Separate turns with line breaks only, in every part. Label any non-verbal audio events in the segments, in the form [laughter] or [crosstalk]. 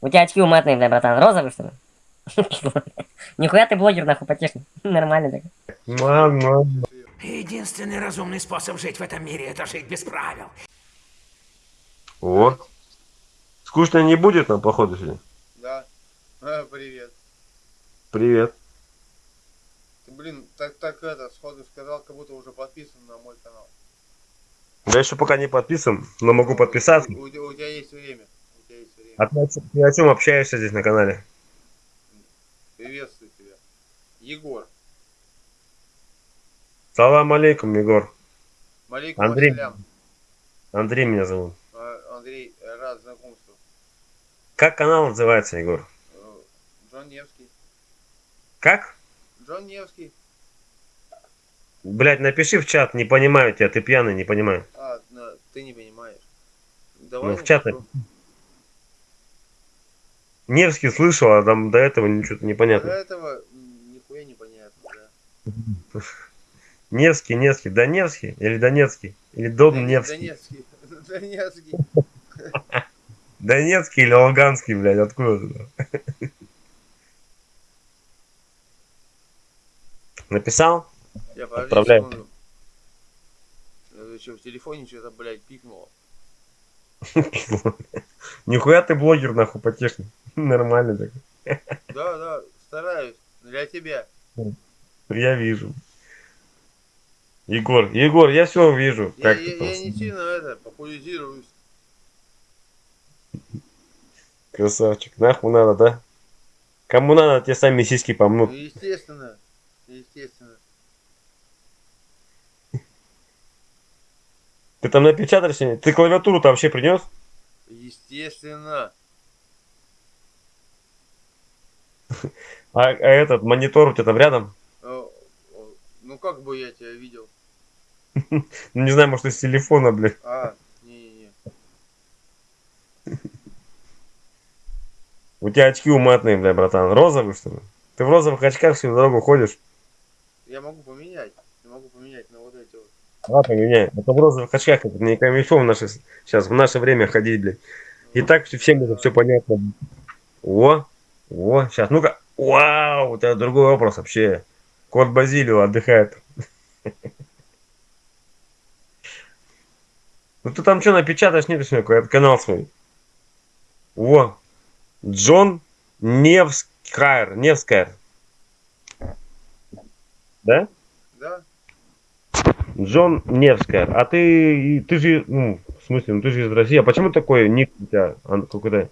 У тебя очки уматные, бля, братан. Розовый, что ли? [laughs] Нихуя ты блогер, нахуй, потешный. [laughs] Нормально так.
Мама.
Единственный разумный способ жить в этом мире – это жить без правил.
О. Скучно не будет нам, походу, сегодня?
Да. А, привет.
Привет.
Ты, блин, так, так это, сходу сказал, как будто уже подписан на мой канал.
Я еще пока не подписан, но могу подписаться.
У, у- у тебя есть время. У тебя есть время.
А ты о чем, ты о чем общаешься здесь на канале?
Приветствую тебя. Егор.
Салам алейкум, Егор.
Малейкум
Андрей.
ассалям.
Андрей меня зовут.
А, Андрей, рад знакомству.
Как канал называется, Егор?
Э, Джон Невский.
Как?
Джон Невский.
Блять, напиши в чат, не понимаю тебя, ты пьяный, не понимаю.
А, ты не понимаешь. Давай
Ну, в чат
напишу.
Невский слышал, а там до этого ничего
До
непонятно.
этого м, нихуя не понятно, да. [laughs]
Невский, Невский, Доневский или Донецкий? Или Дон Невский?
Донецкий. [laughs] Донецкий. [laughs]
Донецкий или Луганский, блядь, откуда туда? Написал?
Я. Это что, в телефоне что-то, блядь, пикнуло.
Нихуя ты блогер, нахуй, потешный. [laughs] Нормально так.
Да, да, стараюсь. Для тебя.
Я вижу. Егор, Егор, я все вижу.
Я,
Как
я, я не сильно это, популяризируюсь.
Красавчик. Нахуй надо, да? Кому надо, те сами сиськи
Ну,
помнут.
естественно. Естественно.
Ты там напечатаешь? сегодня? Ты клавиатуру-то вообще принес?
Естественно.
А, а этот монитор у тебя там рядом?
О, Ну как бы я тебя видел? [laughs]
Ну, не знаю, может, из телефона, блядь.
А, не-не-не.
У тебя очки уматные, бля, братан. Розовые, что ли? Ты в розовых очках всю дорогу ходишь?
Я могу поменять. Я могу поменять на вот эти вот.
Ладно, меняй. А то в розовых очках это не камильфо в наше, сейчас, в наше время ходить, блядь. И так все- всем это все понятно. О, о, сейчас, ну-ка. Вау, у тебя другой вопрос вообще. Кот Базилио отдыхает. [laughs] Ну ты там что напечатаешь, не пишешь какой канал свой. О, Джон Невскайр, Невскайр. Да?
Да?
Джон Невскайр. А ты, ты же, ну, смысле, ну ты же из России. А почему такой ник у тебя ан- какой-то,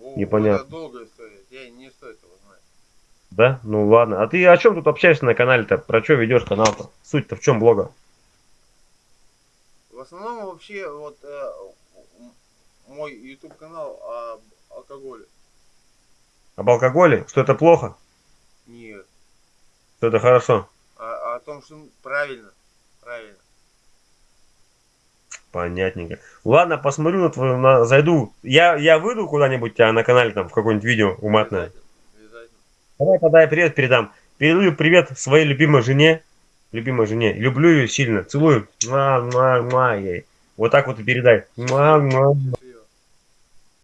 О,
Непонятно.
Долгая история. Я не стоит его знать.
да? Ну ладно. А ты о чем тут общаешься на канале-то? Про что ведешь канал-то? Суть-то в чем блога?
В основном вообще вот э, мой YouTube канал об алкоголе.
Об алкоголе? Что это плохо?
Нет.
Что это хорошо?
А, о том, что правильно. Правильно.
Понятненько. Ладно, посмотрю на твою, на, зайду. Я, я выйду куда-нибудь тебя на канале, там, в какое-нибудь видео уматное. Давай тогда я привет передам. Передаю привет своей любимой жене. Любимой жене. Люблю ее сильно. Целую. Муа, муа, муа, ей. Вот так вот и передай. Муа, муа, муа.